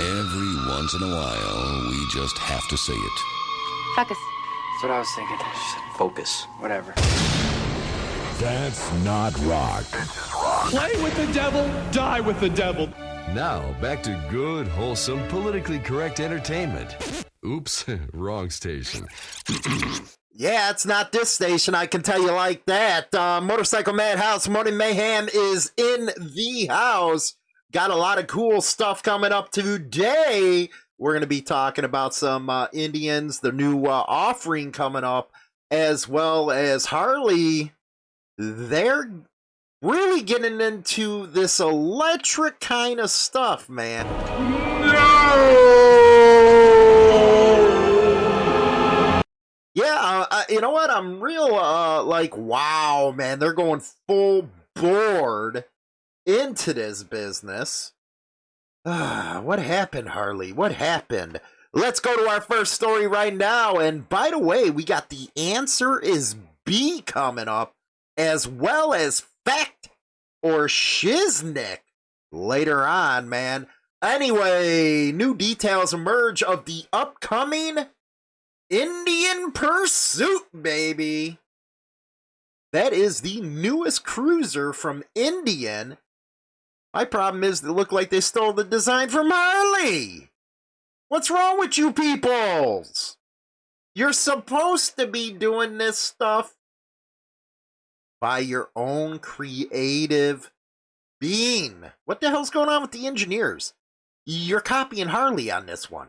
Every once in a while, we just have to say it. Focus. That's what I was thinking. She said focus. Whatever. That's not rock. Play with the devil, die with the devil. Now, back to good, wholesome, politically correct entertainment. Oops, wrong station. Yeah, it's not this station, I can tell you like that. Uh, Motorcycle Madhouse Morning Mayhem is in the house. Got a lot of cool stuff coming up today. We're going to be talking about some uh, Indians, the new uh, offering coming up, as well as Harley. They're really getting into this electric kind of stuff, man. No! Yeah, uh, uh, you know what? I'm real uh like wow, man. They're going full board into this business. Ah, what happened, Harley? What happened? Let's go to our first story right now. And by the way, we got the answer is B coming up, as well as fact or shiznick later on, man. Anyway, new details emerge of the upcoming Indian Pursuit, baby. That is the newest cruiser from Indian. My problem is they look like they stole the design from Harley. What's wrong with you peoples? You're supposed to be doing this stuff by your own creative being. What the hell's going on with the engineers? You're copying Harley on this one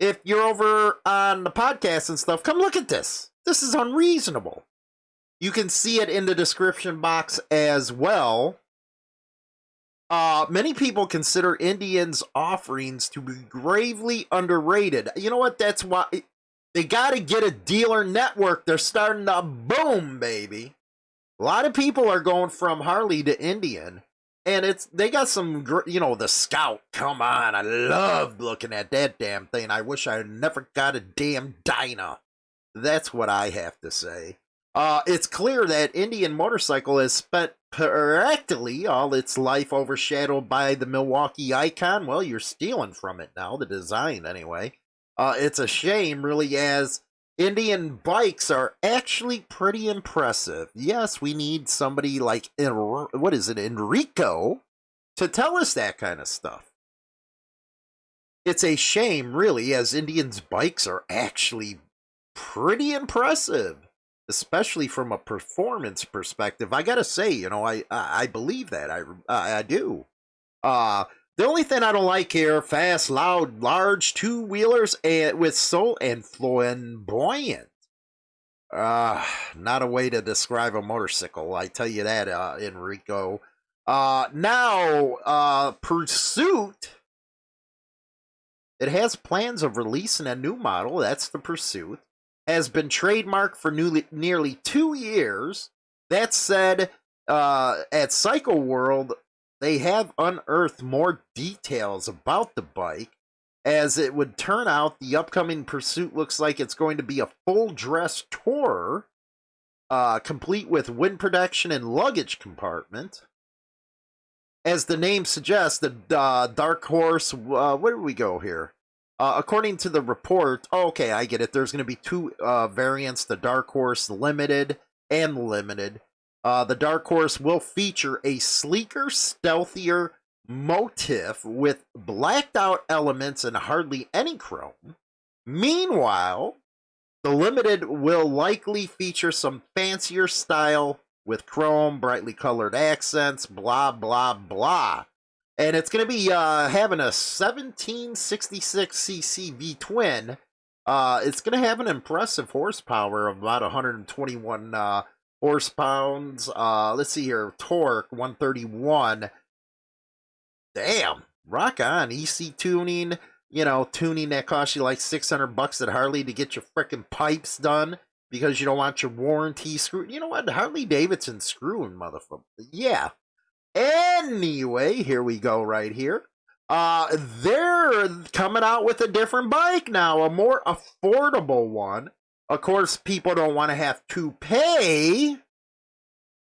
if you're over on the podcast and stuff, come look at this. This is unreasonable. You can see it in the description box as well. Uh, many people consider Indians' offerings to be gravely underrated. You know what? That's why they got to get a dealer network. They're starting to boom, baby. A lot of people are going from Harley to Indian and it's they got some you know the scout come on i loved looking at that damn thing i wish i never got a damn dyna that's what i have to say uh it's clear that indian motorcycle has spent practically all its life overshadowed by the milwaukee icon well you're stealing from it now the design anyway uh it's a shame really as Indian bikes are actually pretty impressive. Yes, we need somebody like what is it, Enrico, to tell us that kind of stuff. It's a shame, really, as Indians' bikes are actually pretty impressive, especially from a performance perspective. I gotta say, you know, I I, I believe that I I, I do. Uh the only thing I don't like here, fast, loud, large two wheelers and with soul and flamboyant. Uh, not a way to describe a motorcycle. I tell you that, uh, Enrico. Uh, now, uh, Pursuit. It has plans of releasing a new model. That's the Pursuit. Has been trademarked for newly, nearly two years. That said, uh, at Cycle World, they have unearthed more details about the bike. As it would turn out, the upcoming pursuit looks like it's going to be a full dress tour, uh, complete with wind protection and luggage compartment. As the name suggests, the uh, Dark Horse, uh, where do we go here? Uh, according to the report, oh, okay, I get it. There's going to be two uh, variants the Dark Horse Limited and Limited. Uh, the Dark Horse will feature a sleeker, stealthier motif with blacked out elements and hardly any chrome. Meanwhile, the Limited will likely feature some fancier style with chrome, brightly colored accents, blah, blah, blah. And it's going to be uh, having a 1766cc V twin. Uh, it's going to have an impressive horsepower of about 121 uh, horse pounds. Uh, let's see here, torque 131. Damn, rock on. EC tuning, you know, tuning that costs you like 600 bucks at Harley to get your freaking pipes done because you don't want your warranty screwed. You know what? Harley Davidson screwing, motherfucker. Yeah. Anyway, here we go right here. Uh, they're coming out with a different bike now, a more affordable one. Of course, people don't want to have to pay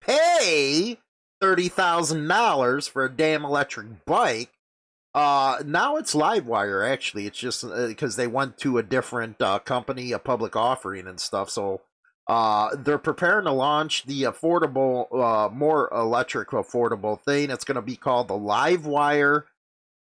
pay $30,000 for a damn electric bike. Uh, now it's Livewire. Actually, it's just because uh, they went to a different uh, company, a public offering and stuff. So uh, they're preparing to launch the affordable, uh, more electric affordable thing. It's going to be called the Livewire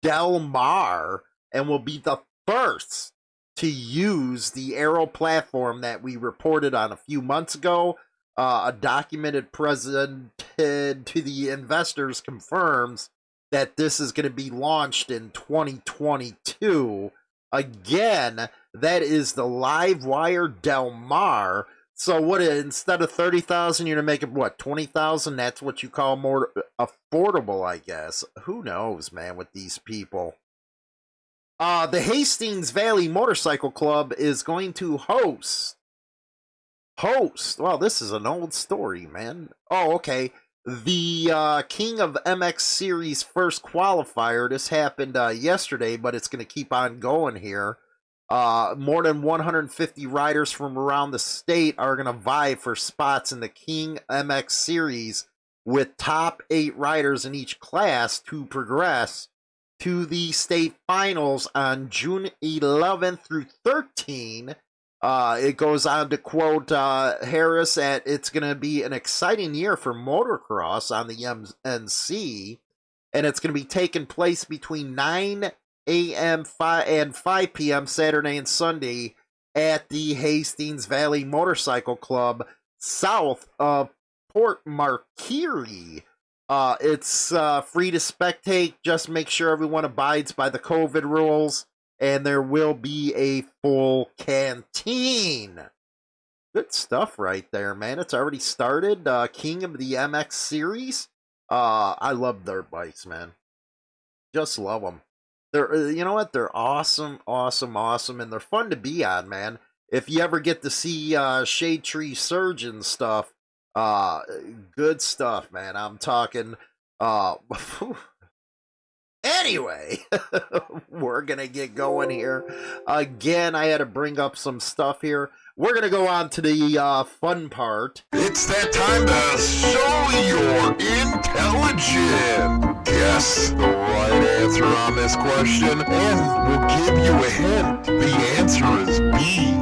Del Mar, and will be the first to use the Arrow platform that we reported on a few months ago. Uh, a documented presented to the investors confirms that this is going to be launched in 2022. Again, that is the Livewire Del Mar. So what instead of 30,000 you're going to make it what 20,000 that's what you call more affordable I guess. Who knows, man, with these people. Uh the Hastings Valley Motorcycle Club is going to host host. Well, this is an old story, man. Oh, okay the uh, King of MX Series first qualifier. This happened uh, yesterday, but it's going to keep on going here. Uh, more than 150 riders from around the state are going to vie for spots in the King MX Series, with top eight riders in each class to progress to the state finals on June 11th through 13 uh, it goes on to quote uh, Harris at it's going to be an exciting year for motocross on the MNC, and it's going to be taking place between 9 a.m. and 5 p.m. Saturday and Sunday at the Hastings Valley Motorcycle Club south of Port Macquarie. Uh, it's uh, free to spectate. Just make sure everyone abides by the COVID rules and there will be a full canteen. Good stuff right there, man. It's already started. Uh, King of the MX series. Uh, I love their bikes, man. Just love them. They're, uh, you know what? They're awesome, awesome, awesome, and they're fun to be on, man. If you ever get to see uh, Shade Tree Surgeon stuff, uh, good stuff, man. I'm talking, uh, Anyway, we're to get going here. Again, I had to bring up some stuff here. We're to go on to the uh, fun part. It's that time to show your intelligence. Guess answer on this question, and we'll give you a hint. The answer is B.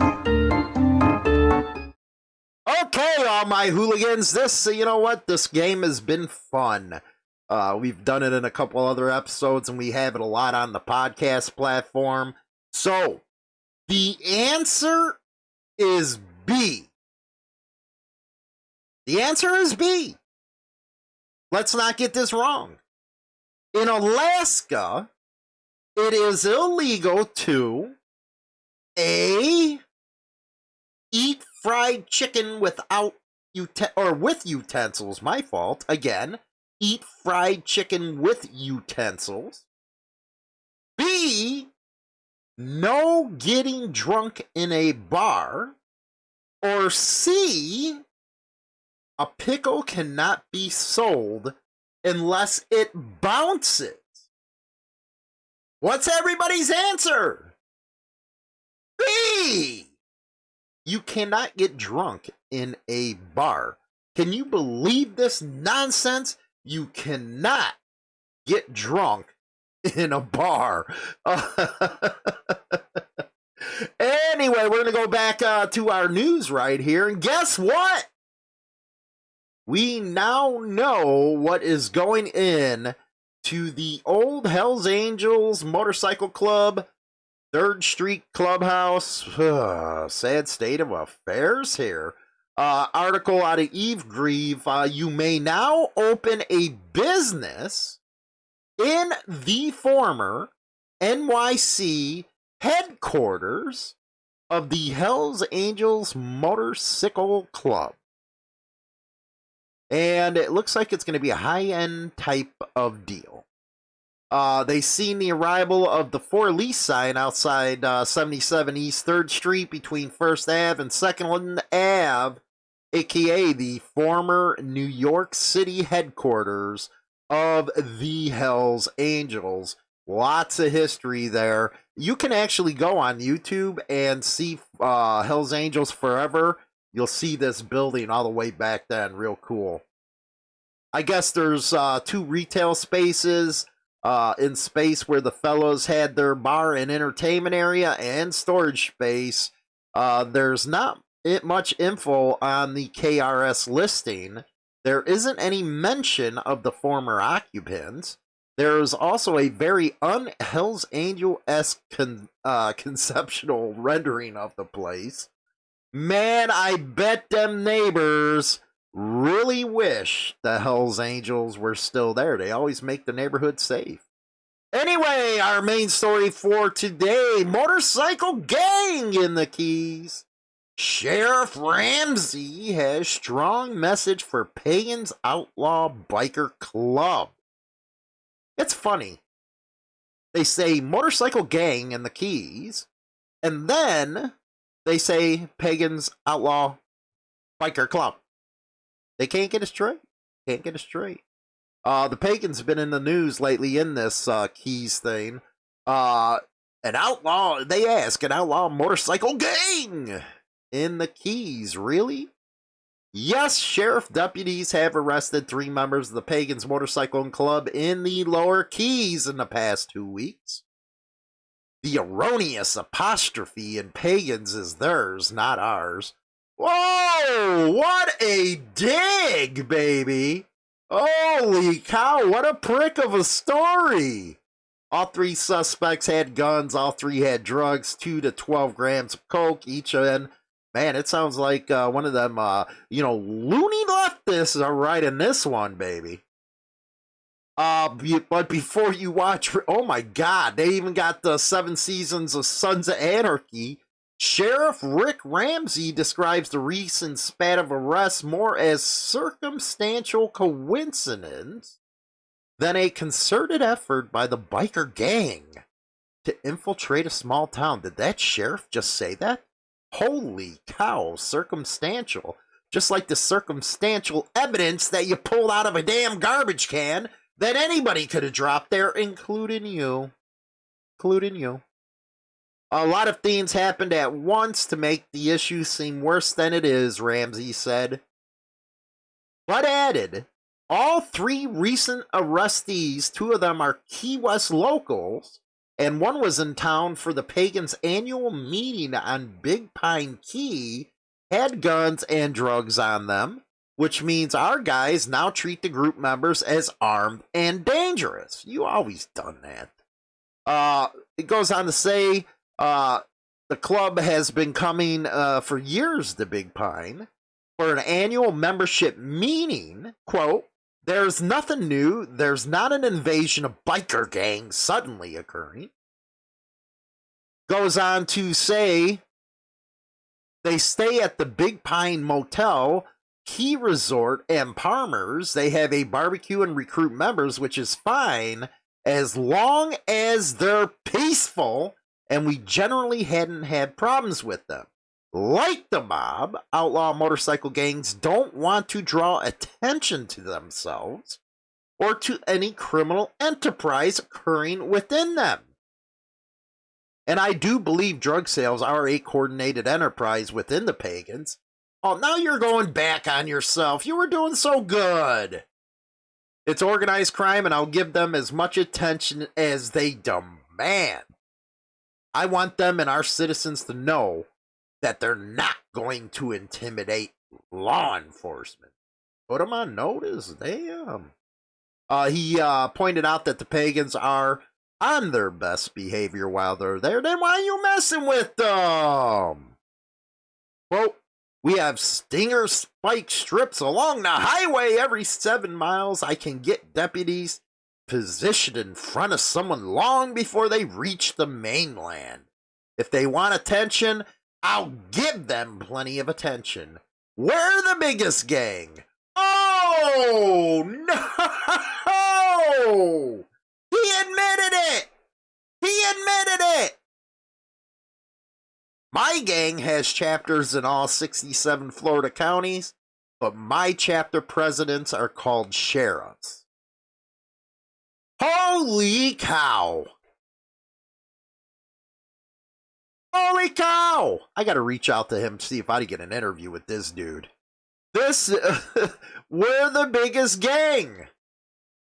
Okay, all my hooligans, this, you know what? This game has been fun. Uh, we've done it in a couple other episodes, and we have it a lot on the podcast platform. So, the answer is B. The answer is B. Let's not get this wrong. In Alaska, it is illegal to A. Eat fried chicken without ut- or with utensils, my fault, again eat fried chicken with utensils. B, no getting drunk in a bar. Or C, a pickle cannot be sold unless it bounces. What's everybody's answer? B. You cannot get drunk in a bar. Can you believe this nonsense? you cannot get drunk in a bar. anyway, we're going to go back uh, to our news right here. And guess what? We now know what is going in to the old Hells Angels Motorcycle Club, Third Street Clubhouse. sad state of affairs here uh, article out of EV Grieve, uh, you may now open a business in the former NYC headquarters of the Hells Angels Motorcycle Club. And it looks like it's going to be a high end type of deal. Uh, they seen the arrival of the for lease sign outside uh, 77 East 3rd Street between 1st Ave and 2nd Ave, aka the former New York City headquarters of the Hells Angels. Lots of history there. You can actually go on YouTube and see uh, Hells Angels Forever. You'll see this building all the way back then. Real cool. I guess there's uh, two retail spaces uh, in space where the fellows had their bar and entertainment area and storage space. Uh, there's not much info on the KRS listing. There isn't any mention of the former occupants. There's also a very un Hell's Angel esque con- uh, conceptual rendering of the place. Man, I bet them neighbors really wish the Hells Angels were still there. They always make the neighborhood safe. Anyway, our main story for today motorcycle gang in the Keys. Sheriff Ramsey has strong message for Pagans Outlaw Biker Club. It's funny. They say motorcycle gang in the Keys, and then they say Pagans Outlaw Biker Club. They can't get it straight. Can't get it straight. Uh, the pagans have been in the news lately in this uh, keys thing. Uh, an outlaw, they ask, an outlaw motorcycle gang in the keys. Really? Yes, sheriff deputies have arrested three members of the Pagans Motorcycle Club in the Lower Keys in the past two weeks. The erroneous apostrophe in Pagans is theirs, not ours. Whoa! What a dig, baby! Holy cow, what a prick of a story! All three suspects had guns, all three had drugs, 2 to 12 grams of coke each in. Man, it sounds like uh, one of them, uh, you know, loony leftists are right in this one, baby. Uh, but before you watch, oh my god, they even got the seven seasons of Sons of Anarchy Sheriff Rick Ramsey describes the recent spat of arrests more as circumstantial coincidence than a concerted effort by the biker gang to infiltrate a small town. Did that sheriff just say that? Holy cow, circumstantial. Just like the circumstantial evidence that you pulled out of a damn garbage can that anybody could have dropped there, including you. Including you. A lot of things happened at once to make the issue seem worse than it is, Ramsey said. But added, all three recent arrestees, two of them are Key West locals, and one was in town for the Pagans' annual meeting on Big Pine Key, had guns and drugs on them, which means our guys now treat the group members as armed and dangerous. You always done that. Uh, it goes on to say uh, the club has been coming uh, for years to Big Pine for an annual membership meeting. Quote, there's nothing new. There's not an invasion of biker gangs suddenly occurring. Goes on to say they stay at the Big Pine Motel, Key Resort, and Palmer's. They have a barbecue and recruit members, which is fine as long as they're peaceful and we generally hadn't had problems with them. Like the mob, outlaw motorcycle gangs don't want to draw attention to themselves or to any criminal enterprise occurring within them. And I do believe drug sales are a coordinated enterprise within the pagans. Oh, now you're going back on yourself. You were doing so good. It's organized crime, and I'll give them as much attention as they demand. I want them and our citizens to know that they're not going to intimidate law enforcement. Put them on notice. Damn. Uh, he uh, pointed out that the pagans are on their best behavior while they're there. Then why are you messing with them? Well, we have stinger spike strips along the highway every seven miles. I can get deputies positioned in front of someone long before they reach the mainland. If they want attention, I'll give them plenty of attention. We're the biggest gang. Oh, no! He admitted it! He admitted it! My gang has chapters in all 67 Florida counties, but my chapter presidents are called sheriffs. Holy cow! Holy cow! I gotta reach out to him to see if I can get an interview with this dude. This, we're the biggest gang.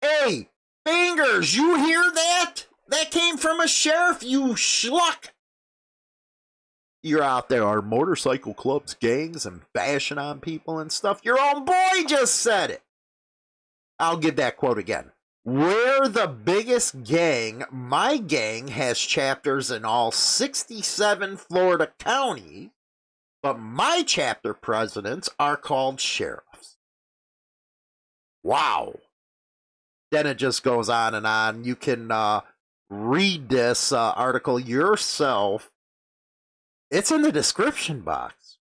Hey, fingers. You hear that? That came from a sheriff, you schluck. You're out there are motorcycle clubs, gangs, and bashing on people and stuff. Your own boy just said it. I'll give that quote again. We're the biggest gang. My gang has chapters in all 67 Florida counties, but my chapter presidents are called sheriffs. Wow. Then it just goes on and on. You can uh, read this uh, article yourself. It's in the description box.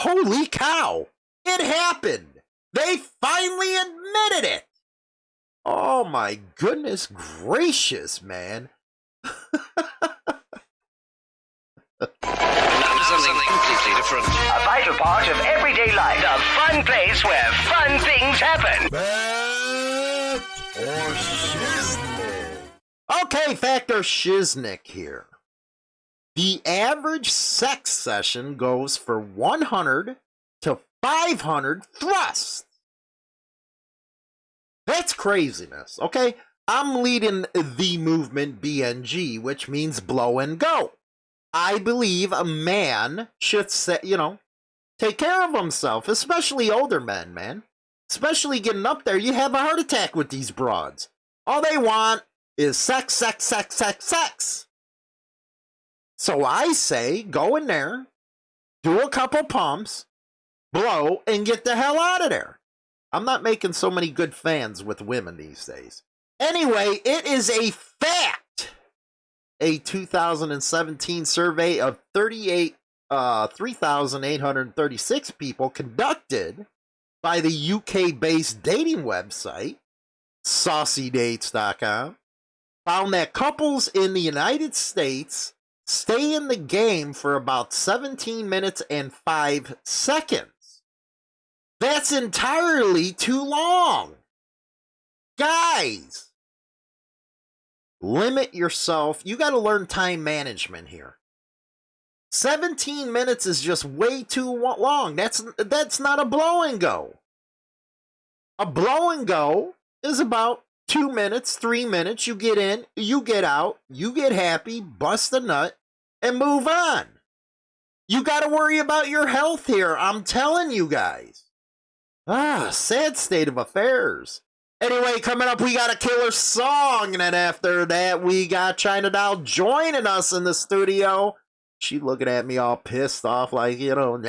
Holy cow! It happened! They finally admitted it! Oh my goodness gracious, man. something completely different. A vital part of everyday life. A fun place where fun things happen. Fact or shiznick? Okay, Factor Shiznick here. The average sex session goes for 100 to 500 thrusts. That's craziness, okay? I'm leading the movement BNG, which means blow and go. I believe a man should say, you know, take care of himself, especially older men, man. Especially getting up there, you have a heart attack with these broads. All they want is sex, sex, sex, sex, sex. So I say, go in there, do a couple pumps, blow, and get the hell out of there. I'm not making so many good fans with women these days. Anyway, it is a fact a 2017 survey of 38 uh, 3,836 people conducted by the UK based dating website, saucydates.com, found that couples in the United States stay in the game for about 17 minutes and 5 seconds. That's entirely too long. Guys, limit yourself. You got to learn time management here. 17 minutes is just way too long. That's that's not a blow and go. A blow and go is about 2 minutes, 3 minutes. You get in, you get out, you get happy, bust a nut and move on. You got to worry about your health here. I'm telling you guys. Ah, sad state of affairs. Anyway, coming up, we got a killer song, and then after that, we got China Doll joining us in the studio. She looking at me all pissed off, like you know.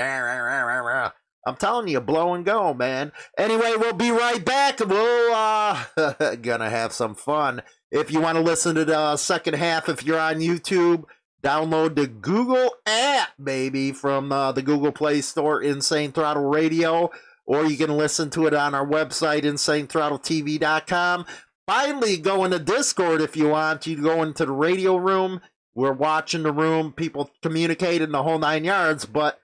I'm telling you, blow and go, man. Anyway, we'll be right back. We'll uh, gonna have some fun. If you want to listen to the second half, if you're on YouTube, download the Google app, baby, from uh, the Google Play Store, Insane Throttle Radio or you can listen to it on our website, insanethrottletv.com. Finally, go into Discord if you want. You go into the radio room. We're watching the room, people communicating the whole nine yards, but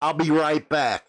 I'll be right back.